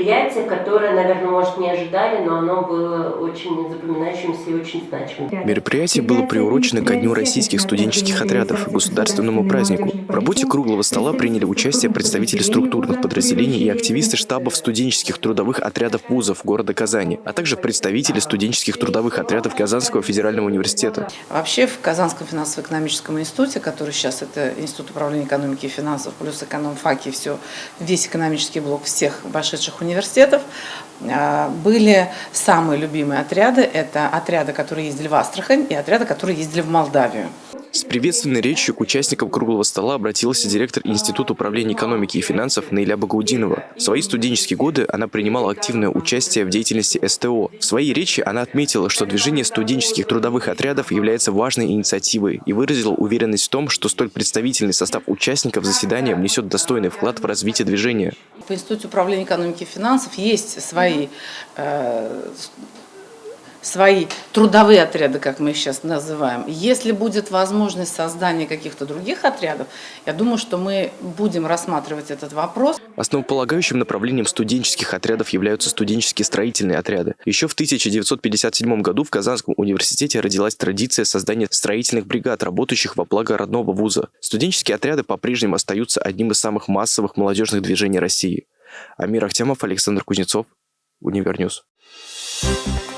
мероприятие, которое, наверное, может, не ожидали, но оно было очень запоминающимся и очень значимым. Мероприятие было приурочено ко Дню российских студенческих отрядов, государственному празднику. В работе круглого стола приняли участие представители структурных подразделений и активисты штабов студенческих трудовых отрядов вузов города Казани, а также представители студенческих трудовых отрядов Казанского федерального университета. Вообще в Казанском финансово-экономическом институте, который сейчас это Институт управления экономики и финансов, плюс экономфаки, все, весь экономический блок всех вошедших университетов, а, были самые любимые отряды. Это отряды, которые ездили в Астрахань и отряды, которые ездили в Молдавию. С приветственной речью к участникам круглого стола обратился директор Института управления экономики и финансов Наиля Багаудинова. В свои студенческие годы она принимала активное участие в деятельности СТО. В своей речи она отметила, что движение студенческих трудовых отрядов является важной инициативой и выразила уверенность в том, что столь представительный состав участников заседания внесет достойный вклад в развитие движения. В Институте управления экономики и финансов есть свои э, свои трудовые отряды, как мы их сейчас называем. Если будет возможность создания каких-то других отрядов, я думаю, что мы будем рассматривать этот вопрос. Основополагающим направлением студенческих отрядов являются студенческие строительные отряды. Еще в 1957 году в Казанском университете родилась традиция создания строительных бригад, работающих во благо родного вуза. Студенческие отряды по-прежнему остаются одним из самых массовых молодежных движений России. Амир Ахтямов, Александр Кузнецов, Универньюз. Thank you.